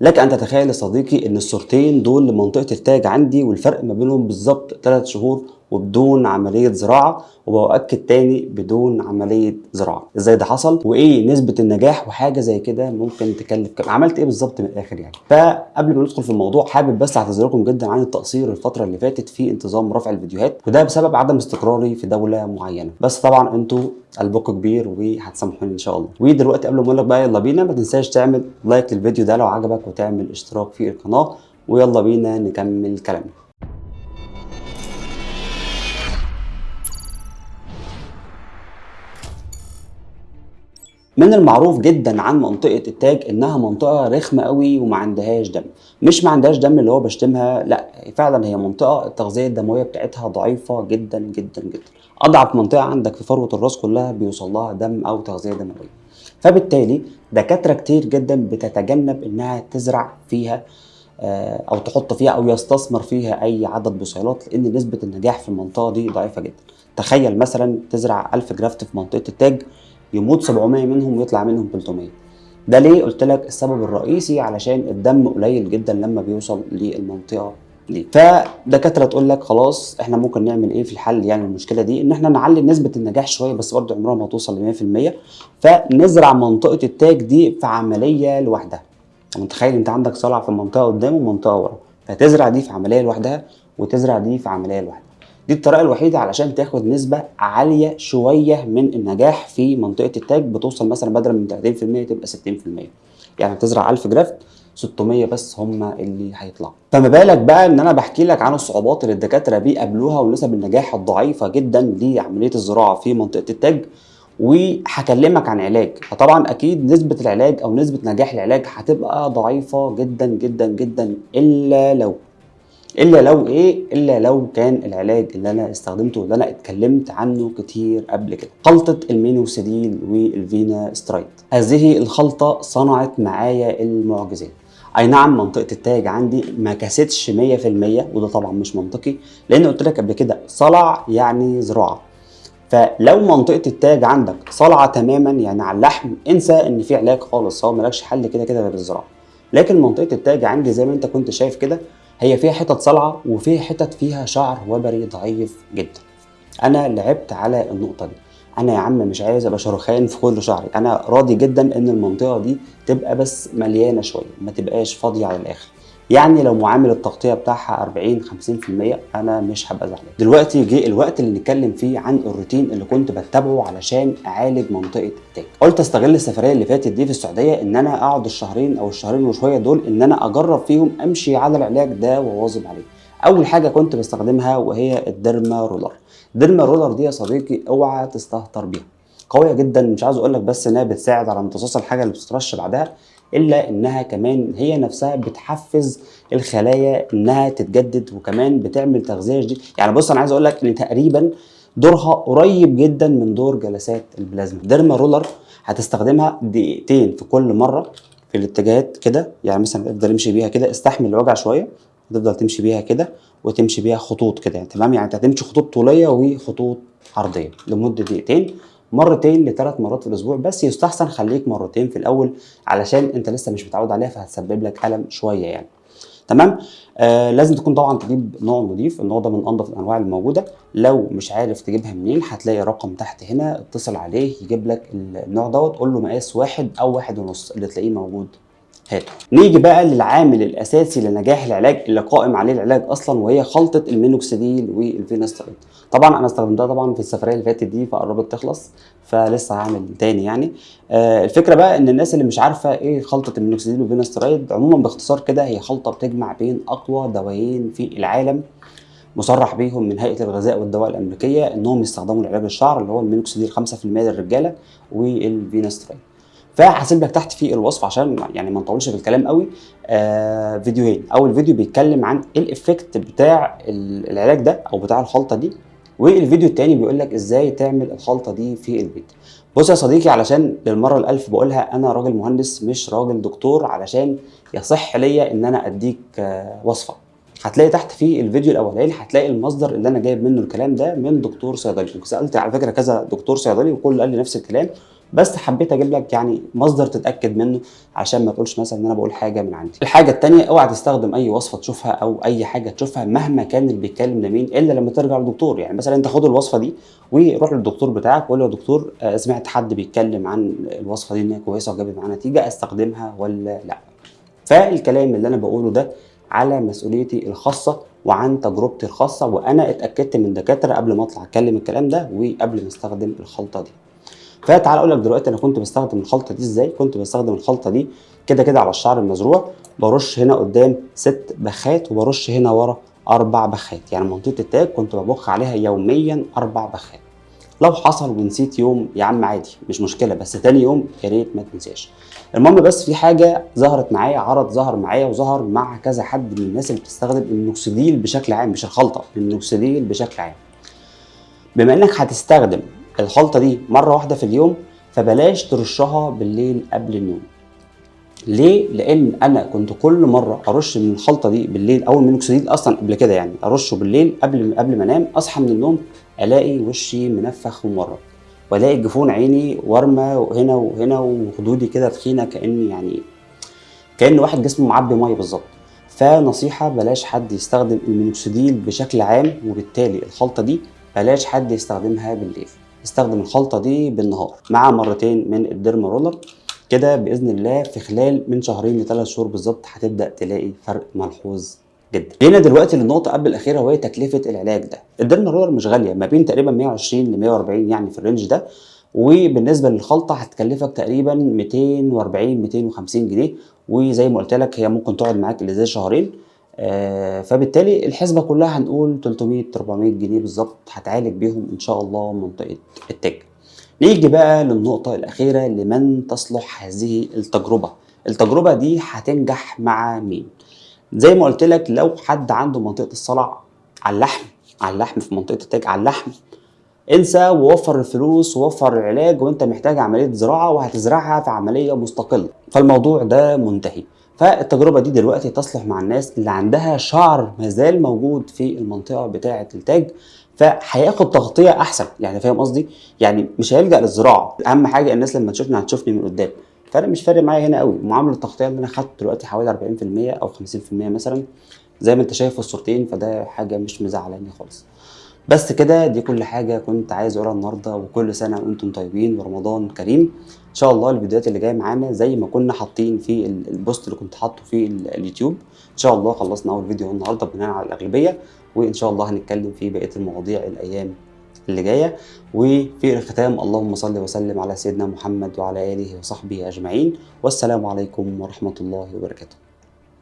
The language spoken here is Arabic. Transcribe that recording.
لك أن تتخيل يا صديقي إن الصورتين دول لمنطقة التاج عندي والفرق ما بينهم بالظبط 3 شهور وبدون عملية زراعة وبأكد تاني بدون عملية زراعة. إزاي ده حصل؟ وإيه نسبة النجاح؟ وحاجة زي كده ممكن تكلف كام؟ عملت إيه بالظبط من الآخر يعني؟ فقبل ما ندخل في الموضوع حابب بس اعتذركم جدا عن التقصير الفترة اللي فاتت في انتظام رفع الفيديوهات وده بسبب عدم استقراري في دولة معينة. بس طبعا أنتوا قلبكم كبير وهتسامحوني إن شاء الله. ودلوقتي قبل ما أقول لك بقى يلا بينا ما تنساش تعمل لايك للفيديو ده لو عجبك وتعمل اشتراك في القناة ويلا بينا نكمل كلامنا. من المعروف جدا عن منطقة التاج إنها منطقة رخمة قوي وما عندهاش دم. مش ما عندهاش دم اللي هو بشتمها لا فعلا هي منطقة التغذية الدموية بتاعتها ضعيفة جدا جدا جدا. أضعف منطقة عندك في فروة الرأس كلها بيوصل لها دم أو تغذية دموية. فبالتالي دكاترة كتير جدا بتتجنب إنها تزرع فيها أو تحط فيها أو يستثمر فيها أي عدد بصيلات لأن نسبة النجاح في المنطقة دي ضعيفة جدا. تخيل مثلا تزرع 1000 جرافت في منطقة التاج يموت 700 منهم ويطلع منهم 300 ده ليه قلت لك السبب الرئيسي؟ علشان الدم قليل جدا لما بيوصل للمنطقة دي. فدكاترة تقول لك خلاص إحنا ممكن نعمل إيه في الحل يعني المشكلة دي؟ إن إحنا نعلي نسبة النجاح شوية بس برضه عمرها ما توصل ل 100% فنزرع منطقة التاج دي في عملية لوحدها. متخيل؟ أنت عندك صلع في منطقة قدام ومنطقة ورا. فتزرع دي في عملية لوحدها وتزرع دي في عملية لوحدها. دي الطريقة الوحيدة علشان تاخد نسبة عالية شوية من النجاح في منطقة التاج بتوصل مثلا بدل من 30% تبقى 60% يعني تزرع 1000 جرافت 600 بس هم اللي هيطلعوا. فما بالك بقى إن أنا بحكي لك عن الصعوبات اللي الدكاترة بيقابلوها ونسب النجاح الضعيفة جدا لعملية الزراعة في منطقة التاج. وهكلمك عن علاج. فطبعا أكيد نسبة العلاج أو نسبة نجاح العلاج هتبقى ضعيفة جدا جدا جدا إلا لو إلا لو إيه؟ إلا لو كان العلاج اللي أنا استخدمته اللي أنا اتكلمت عنه كتير قبل كده. خلطة المينوكسيديل والفيناسترايد هذه الخلطة صنعت معايا المعجزات. أي نعم منطقة التاج عندي ما كاستش 100% وده طبعا مش منطقي لأن قلت لك قبل كده صلع يعني زراعة. فلو منطقة التاج عندك صلعة تماما يعني على اللحم انسى إن في علاج خالص هو مالكش حل كده كده غير الزراعة. لكن منطقة التاج عندي زي ما أنت كنت شايف كده هي فيها حتت صلعة وفيها حتت فيها شعر وبري ضعيف جدا. أنا لعبت على النقطة دي. أنا يا عم مش عايز أبقى شرخان في كل شعري. أنا راضي جدا إن المنطقة دي تبقى بس مليانة شوية ما تبقاش فاضية على الآخر. يعني لو معامل التغطية بتاعها 40 50% أنا مش هبقى زعلان. دلوقتي جه الوقت اللي نتكلم فيه عن الروتين اللي كنت بتبعه علشان أعالج منطقة التاج قلت أستغل السفرية اللي فاتت دي في السعودية إن أنا أقعد الشهرين أو الشهرين وشوية دول إن أنا أجرب فيهم أمشي على العلاج ده وأواظب عليه. أول حاجة كنت بستخدمها وهي ال derma roller. ال derma roller دي يا صديقي اوعى تستهتر بيها. قوية جدا مش عاوز أقول لك بس إنها بتساعد على امتصاص الحاجة اللي بتترش بعدها. إلا إنها كمان هي نفسها بتحفز الخلايا إنها تتجدد وكمان بتعمل تغذية جديدة. يعني بص أنا عايز أقول لك إن تقريبا دورها قريب جدا من دور جلسات البلازما. derma roller هتستخدمها دقيقتين في كل مرة في الاتجاهات كده. يعني مثلا افضل امشي بيها كده استحمل الوجع شوية تفضل تمشي بيها كده وتمشي بيها خطوط كده. يعني تمام؟ يعني انت هتمشي خطوط طولية وخطوط عرضية لمدة دقيقتين مرتين لثلاث مرات في الأسبوع بس يستحسن خليك مرتين في الأول علشان أنت لسه مش متعود عليها فهتسبب لك ألم شوية يعني. تمام؟ آه لازم تكون طبعا تجيب نوع نظيف النوع ده من انظف الأنواع الموجودة. لو مش عارف تجيبها منين هتلاقي رقم تحت هنا اتصل عليه يجيب لك النوع دوت قول له مقاس واحد أو واحد ونص اللي تلاقيه موجود. هاته نيجي بقى للعامل الأساسي لنجاح العلاج اللي قائم عليه العلاج أصلا وهي خلطة المينوكسيديل والفينستريد طبعا أنا استخدمتها طبعا في السفرية اللي فاتت دي فقربت تخلص فلسه هعمل تاني يعني. آه الفكرة بقى إن الناس اللي مش عارفة إيه خلطة المينوكسيديل والفينستريد عموما باختصار كده هي خلطة بتجمع بين أقوى دوايين في العالم مصرح بيهم من هيئة الغذاء والدواء الأمريكية إنهم يستخدموا لعلاج الشعر اللي هو المينوكسيديل 5% للرجالة والفينستريد فهسيب لك تحت في الوصف عشان يعني ما نطولش في الكلام قوي. آه فيديوهين. أول فيديو بيتكلم عن ال effect بتاع العلاج ده أو بتاع الخلطة دي والفيديو التاني بيقول لك إزاي تعمل الخلطة دي في البيت. بص يا صديقي علشان للمرة الألف بقولها أنا راجل مهندس مش راجل دكتور علشان يصح ليا إن أنا أديك آه وصفة. هتلاقي تحت في الفيديو الأولاني هتلاقي المصدر اللي أنا جايب منه الكلام ده من دكتور صيدلي. سالت على فكرة كذا دكتور صيدلي وكل قال لي نفس الكلام. بس حبيت أجيب لك يعني مصدر تتاكد منه عشان ما تقولش مثلا ان أنا بقول حاجة من عندي. الحاجة الثانية اوعى تستخدم اي وصفه تشوفها أو اي حاجة تشوفها مهما كان اللي بيتكلم لمين الا لما ترجع للدكتور يعني مثلا انت خد الوصفه دي وروح للدكتور بتاعك وقول له يا دكتور آه، سمعت حد بيتكلم عن الوصفه دي ان هي كويسه وجابت معاه نتيجه استخدمها ولا لا؟ فالكلام اللي أنا بقوله ده على مسؤوليتي الخاصه وعن تجربتي الخاصه وأنا اتاكدت من دكاتره قبل ما اطلع اتكلم الكلام ده وقبل ما استخدم الخلطه دي. فتعال أقول لك دلوقتي أنا كنت بستخدم الخلطة دي إزاي؟ كنت بستخدم الخلطة دي كده كده على الشعر المزروع برش هنا قدام ست بخات وبرش هنا ورا أربع بخات. يعني منطقة التاج كنت ببخ عليها يوميا أربع بخات. لو حصل ونسيت يوم يا عم عادي مش مشكلة بس تاني يوم يا ريت ما تنساش. المهم بس في حاجة ظهرت معايا عرض ظهر معايا وظهر مع كذا حد من الناس اللي بتستخدم المينوكسيديل بشكل عام مش الخلطة المينوكسيديل بشكل عام. بما إنك هتستخدم الخلطة دي مرة واحدة في اليوم فبلاش ترشها بالليل قبل النوم. ليه؟ لأن أنا كنت كل مرة أرش من الخلطة دي بالليل أو المينوكسيديل أصلا قبل كده يعني أرشه بالليل قبل قبل ما أنام أصحى من النوم ألاقي وشي منفخ ومورم وألاقي جفون عيني ورمه هنا وهنا وخدودي كده تخينة كأني يعني كأن واحد جسمه معبي مية بالظبط. فنصيحة بلاش حد يستخدم المينوكسيديل بشكل عام وبالتالي الخلطة دي بلاش حد يستخدمها بالليل. استخدم الخلطة دي بالنهار مع مرتين من ال derma roller. كده بإذن الله في خلال من شهرين لثلاث شهور بالظبط هتبدأ تلاقي فرق ملحوظ جدا. جينا دلوقتي للنقطة قبل الأخيرة وهي تكلفة العلاج ده. ال derma roller مش غالية ما بين تقريبا 120 ل 140 يعني في ال range ده. وبالنسبة للخلطة هتكلفك تقريبا 240 250 جنيه. وزي ما قلت لك هي ممكن تقعد معاك اللي زي شهرين. فبالتالي الحسبة كلها هنقول 300 400 جنيه بالظبط هتعالج بيهم إن شاء الله منطقة التاج. نيجي بقى للنقطة الأخيرة لمن تصلح هذه التجربة؟ التجربة دي هتنجح مع مين؟ زي ما قلت لك لو حد عنده منطقة الصلع على اللحم على اللحم في منطقة التاج على اللحم انسى ووفر الفلوس ووفر العلاج وانت محتاج عملية زراعة وهتزرعها في عملية مستقلة. فالموضوع ده منتهي. فالتجربة دي دلوقتي تصلح مع الناس اللي عندها شعر مازال موجود في المنطقة بتاعة التاج فهياخد تغطية أحسن. يعني فاهم قصدي؟ يعني مش هيلجأ للزراعة. أهم حاجة الناس لما تشوفني هتشوفني من قدام. فأنا مش فارق معايا هنا قوي. معاملة التغطية اللي أنا خدت دلوقتي حوالي 40% أو 50% مثلا زي ما أنت شايف في الصورتين فده حاجة مش مزعلاني خالص. بس كده دي كل حاجة كنت عايز أقولها النهارده وكل سنة وأنتم طيبين ورمضان كريم. إن شاء الله الفيديوهات اللي جاية معانا زي ما كنا حاطين في ال- البوست اللي كنت حاطه في ال- اليوتيوب. إن شاء الله خلصنا أول فيديو النهارده بناء على الأغلبية وإن شاء الله هنتكلم في بقية المواضيع الأيام اللي جاية. وفي الختام اللهم صل وسلم على سيدنا محمد وعلى آله وصحبه أجمعين. والسلام عليكم ورحمة الله وبركاته.